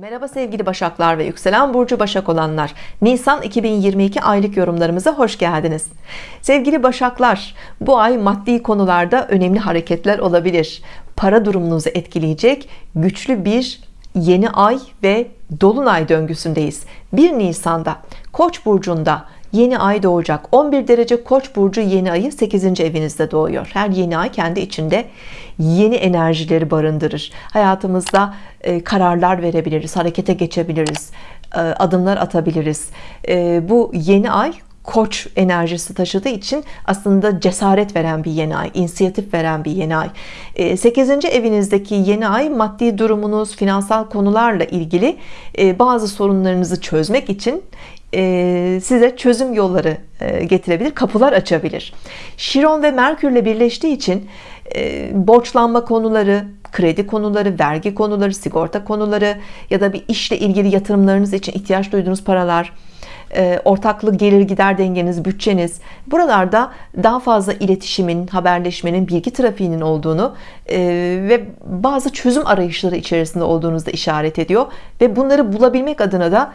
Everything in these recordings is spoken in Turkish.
Merhaba sevgili Başaklar ve yükselen burcu Başak olanlar. Nisan 2022 aylık yorumlarımıza hoş geldiniz. Sevgili Başaklar bu ay maddi konularda önemli hareketler olabilir. Para durumunuzu etkileyecek güçlü bir yeni ay ve dolunay döngüsündeyiz. 1 Nisan'da Koç burcunda yeni ay doğacak. 11 derece Koç burcu yeni ayı 8. evinizde doğuyor. Her yeni ay kendi içinde yeni enerjileri barındırır. Hayatımızda e, kararlar verebiliriz harekete geçebiliriz e, adımlar atabiliriz. E, bu yeni ay koç enerjisi taşıdığı için aslında cesaret veren bir yeni ay inisiyatif veren bir yeni ay 8. evinizdeki yeni ay maddi durumunuz finansal konularla ilgili bazı sorunlarınızı çözmek için size çözüm yolları getirebilir kapılar açabilir Şiron ve Merkürle birleştiği için borçlanma konuları kredi konuları vergi konuları sigorta konuları ya da bir işle ilgili yatırımlarınız için ihtiyaç duyduğunuz paralar ortaklı gelir gider dengeniz bütçeniz buralarda daha fazla iletişimin haberleşmenin bilgi trafiğinin olduğunu ve bazı çözüm arayışları içerisinde olduğunuzda işaret ediyor. Ve bunları bulabilmek adına da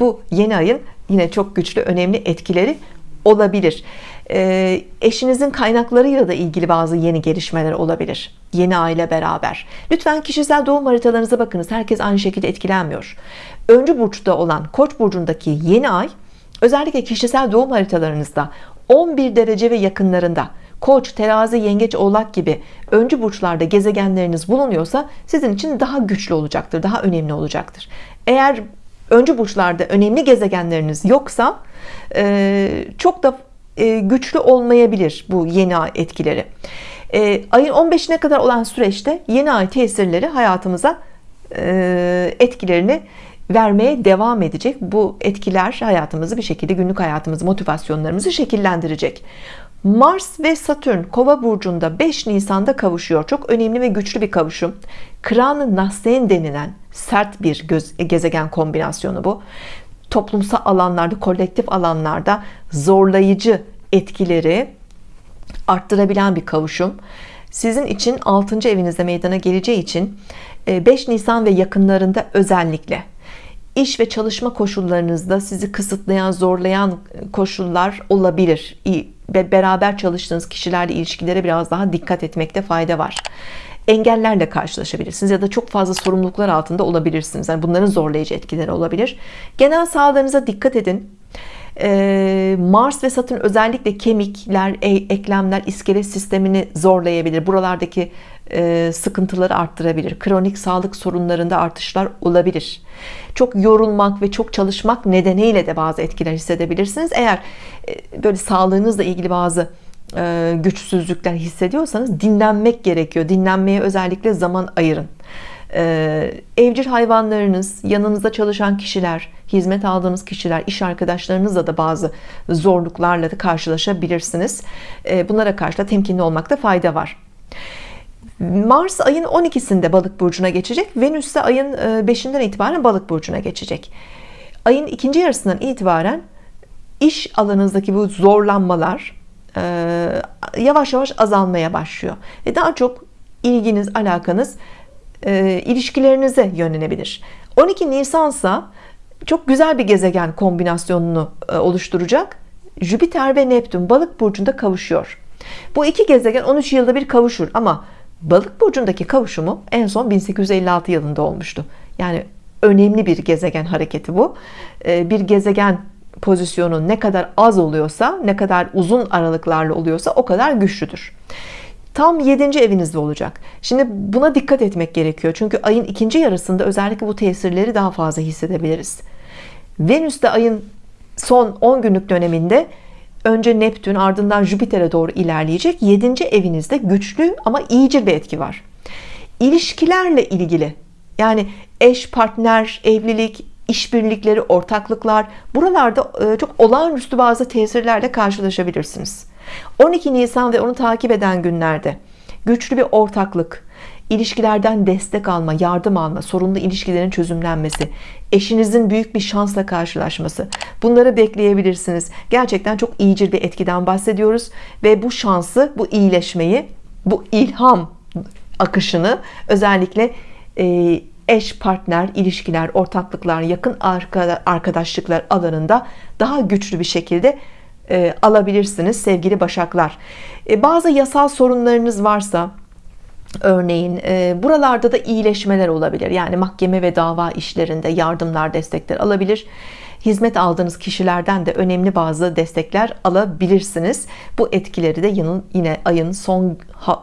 bu yeni ayın yine çok güçlü önemli etkileri olabilir. Eşinizin kaynaklarıyla da ilgili bazı yeni gelişmeler olabilir. Yeni aile beraber. Lütfen kişisel doğum haritalarınıza bakınız. Herkes aynı şekilde etkilenmiyor. Öncü burçta olan koç burcundaki yeni ay özellikle kişisel doğum haritalarınızda 11 derece ve yakınlarında koç terazi yengeç oğlak gibi öncü burçlarda gezegenleriniz bulunuyorsa sizin için daha güçlü olacaktır daha önemli olacaktır. Eğer öncü burçlarda önemli gezegenleriniz yoksa çok da güçlü olmayabilir bu yeni ay etkileri. Ayın 15'ine kadar olan süreçte yeni ay tesirleri hayatımıza etkilerini vermeye devam edecek. Bu etkiler hayatımızı bir şekilde günlük hayatımızı motivasyonlarımızı şekillendirecek Mars ve Satürn kova burcunda 5 Nisan'da kavuşuyor. Çok önemli ve güçlü bir kavuşum. Kran Nasen denilen sert bir göz, gezegen kombinasyonu bu. Toplumsal alanlarda kolektif alanlarda zorlayıcı etkileri arttırabilen bir kavuşum. Sizin için 6. evinizde meydana geleceği için 5 Nisan ve yakınlarında özellikle iş ve çalışma koşullarınızda sizi kısıtlayan zorlayan koşullar olabilir beraber çalıştığınız kişilerle ilişkilere biraz daha dikkat etmekte fayda var. Engellerle karşılaşabilirsiniz ya da çok fazla sorumluluklar altında olabilirsiniz. Yani bunların zorlayıcı etkileri olabilir. Genel sağlığınıza dikkat edin Mars ve Satürn özellikle kemikler, e, eklemler, iskelet sistemini zorlayabilir. Buralardaki sıkıntıları arttırabilir. Kronik sağlık sorunlarında artışlar olabilir. Çok yorulmak ve çok çalışmak nedeniyle de bazı etkiler hissedebilirsiniz. Eğer böyle sağlığınızla ilgili bazı güçsüzlükler hissediyorsanız dinlenmek gerekiyor. Dinlenmeye özellikle zaman ayırın. Evcil hayvanlarınız, yanınızda çalışan kişiler, hizmet aldığınız kişiler, iş arkadaşlarınızla da bazı zorluklarla da karşılaşabilirsiniz. Bunlara karşı da temkinli olmakta fayda var. Mars ayın 12'sinde balık burcuna geçecek Venüs ise ayın 5'inden itibaren balık burcuna geçecek ayın ikinci yarısından itibaren iş alanınızdaki bu zorlanmalar yavaş yavaş azalmaya başlıyor ve daha çok ilginiz alakanız ilişkilerinize yönlenebilir. 12 Nisansa çok güzel bir gezegen kombinasyonunu oluşturacak. Jüpiter ve Neptün balık burcunda kavuşuyor. Bu iki gezegen 13 yılda bir kavuşur ama balık burcundaki kavuşumu en son 1856 yılında olmuştu. Yani önemli bir gezegen hareketi bu. Bir gezegen pozisyonu ne kadar az oluyorsa ne kadar uzun aralıklarla oluyorsa o kadar güçlüdür tam 7. evinizde olacak şimdi buna dikkat etmek gerekiyor çünkü ayın ikinci yarısında özellikle bu tesirleri daha fazla hissedebiliriz Venüs de ayın son 10 günlük döneminde önce Neptün ardından Jüpiter'e doğru ilerleyecek 7. evinizde güçlü ama iyice bir etki var İlişkilerle ilgili yani eş partner evlilik işbirlikleri ortaklıklar buralarda e, çok olağanüstü bazı tesirlerle karşılaşabilirsiniz 12 Nisan ve onu takip eden günlerde güçlü bir ortaklık ilişkilerden destek alma yardım alma sorunlu ilişkilerin çözümlenmesi eşinizin büyük bir şansla karşılaşması bunları bekleyebilirsiniz. Gerçekten çok iyicil bir etkiden bahsediyoruz ve bu şansı bu iyileşmeyi bu ilham akışını özellikle e, eş, partner, ilişkiler, ortaklıklar, yakın arkadaşlıklar alanında daha güçlü bir şekilde e, alabilirsiniz sevgili Başaklar. E, bazı yasal sorunlarınız varsa Örneğin e, buralarda da iyileşmeler olabilir. Yani mahkeme ve dava işlerinde yardımlar, destekler alabilir. Hizmet aldığınız kişilerden de önemli bazı destekler alabilirsiniz. Bu etkileri de yine ayın son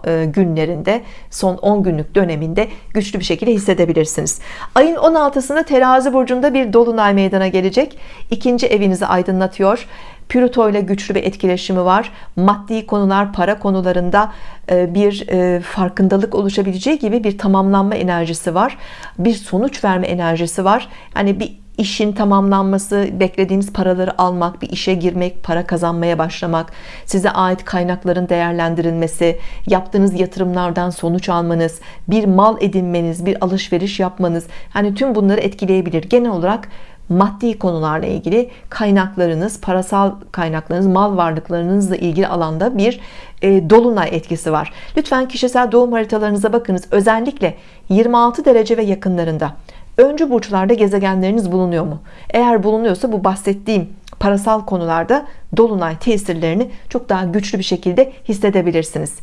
e, günlerinde, son 10 günlük döneminde güçlü bir şekilde hissedebilirsiniz. Ayın 16'sında terazi burcunda bir dolunay meydana gelecek. İkinci evinizi aydınlatıyor. Plüto ile güçlü bir etkileşimi var. Maddi konular, para konularında e, bir e, farkındalık oluşabileceği gibi bir tamamlanma enerjisi var. Bir sonuç verme enerjisi var. Yani bir işin tamamlanması, beklediğiniz paraları almak, bir işe girmek, para kazanmaya başlamak, size ait kaynakların değerlendirilmesi, yaptığınız yatırımlardan sonuç almanız, bir mal edinmeniz, bir alışveriş yapmanız, hani tüm bunları etkileyebilir. Genel olarak maddi konularla ilgili kaynaklarınız, parasal kaynaklarınız, mal varlıklarınızla ilgili alanda bir e, dolunay etkisi var. Lütfen kişisel doğum haritalarınıza bakınız. Özellikle 26 derece ve yakınlarında öncü burçlarda gezegenleriniz bulunuyor mu? Eğer bulunuyorsa bu bahsettiğim parasal konularda dolunay tesirlerini çok daha güçlü bir şekilde hissedebilirsiniz.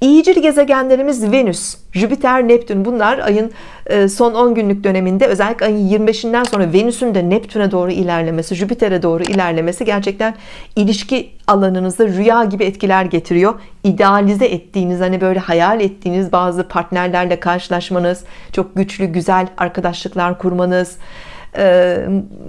İyicil gezegenlerimiz Venüs, Jüpiter, Neptün bunlar ayın e, son 10 günlük döneminde özellikle ayın 25'inden sonra Venüs'ün de Neptün'e doğru ilerlemesi, Jüpiter'e doğru ilerlemesi gerçekten ilişki alanınızda rüya gibi etkiler getiriyor. İdealize ettiğiniz hani böyle hayal ettiğiniz bazı partnerlerle karşılaşmanız, çok güçlü güzel arkadaşlıklar kurmanız, e,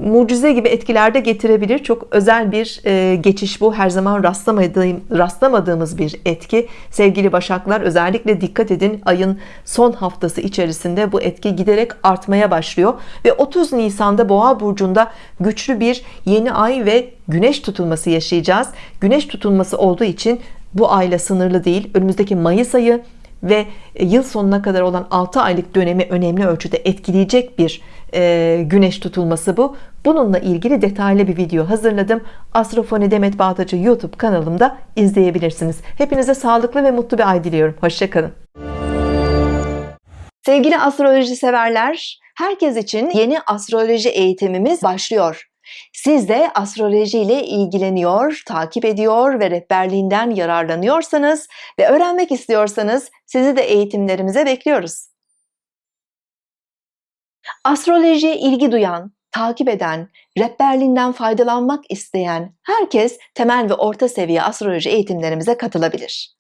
mucize gibi etkiler de getirebilir. Çok özel bir e, geçiş bu. Her zaman rastlamadığım, rastlamadığımız bir etki. Sevgili Başaklar özellikle dikkat edin. Ayın son haftası içerisinde bu etki giderek artmaya başlıyor. Ve 30 Nisan'da Boğa burcunda güçlü bir yeni ay ve güneş tutulması yaşayacağız. Güneş tutulması olduğu için bu ayla sınırlı değil. Önümüzdeki Mayıs ayı ve yıl sonuna kadar olan 6 aylık dönemi önemli ölçüde etkileyecek bir e, güneş tutulması bu. Bununla ilgili detaylı bir video hazırladım. Astrofoni Demet Bağdacı YouTube kanalımda izleyebilirsiniz. Hepinize sağlıklı ve mutlu bir ay diliyorum. Hoşçakalın. Sevgili astroloji severler herkes için yeni astroloji eğitimimiz başlıyor siz de astroloji ile ilgileniyor, takip ediyor ve rehberliğinden yararlanıyorsanız ve öğrenmek istiyorsanız sizi de eğitimlerimize bekliyoruz. Astrolojiye ilgi duyan, takip eden, rehberliğinden faydalanmak isteyen herkes temel ve orta seviye astroloji eğitimlerimize katılabilir.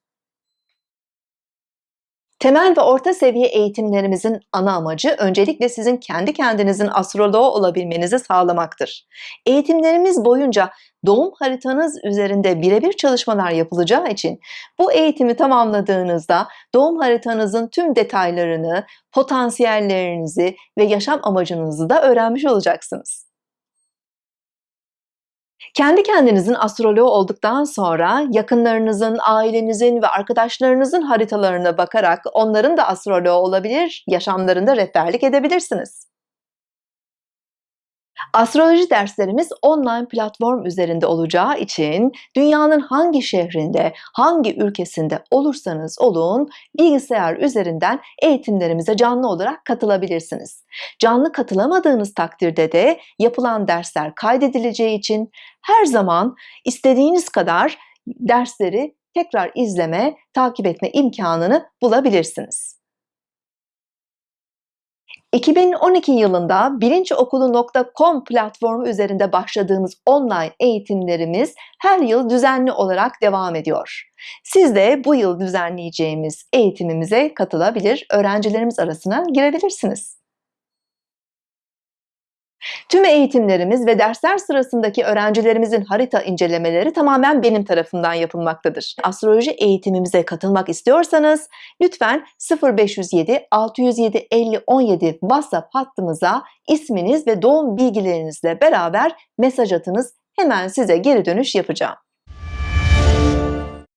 Temel ve orta seviye eğitimlerimizin ana amacı öncelikle sizin kendi kendinizin astroloğu olabilmenizi sağlamaktır. Eğitimlerimiz boyunca doğum haritanız üzerinde birebir çalışmalar yapılacağı için bu eğitimi tamamladığınızda doğum haritanızın tüm detaylarını, potansiyellerinizi ve yaşam amacınızı da öğrenmiş olacaksınız. Kendi kendinizin astroloğu olduktan sonra yakınlarınızın, ailenizin ve arkadaşlarınızın haritalarına bakarak onların da astroloğu olabilir, yaşamlarında rehberlik edebilirsiniz. Astroloji derslerimiz online platform üzerinde olacağı için dünyanın hangi şehrinde, hangi ülkesinde olursanız olun bilgisayar üzerinden eğitimlerimize canlı olarak katılabilirsiniz. Canlı katılamadığınız takdirde de yapılan dersler kaydedileceği için her zaman istediğiniz kadar dersleri tekrar izleme, takip etme imkanını bulabilirsiniz. 2012 yılında bilinçokulu.com platformu üzerinde başladığımız online eğitimlerimiz her yıl düzenli olarak devam ediyor. Siz de bu yıl düzenleyeceğimiz eğitimimize katılabilir, öğrencilerimiz arasına girebilirsiniz. Tüm eğitimlerimiz ve dersler sırasındaki öğrencilerimizin harita incelemeleri tamamen benim tarafından yapılmaktadır. Astroloji eğitimimize katılmak istiyorsanız lütfen 0507 607 50 17 WhatsApp hattımıza isminiz ve doğum bilgilerinizle beraber mesaj atınız. Hemen size geri dönüş yapacağım.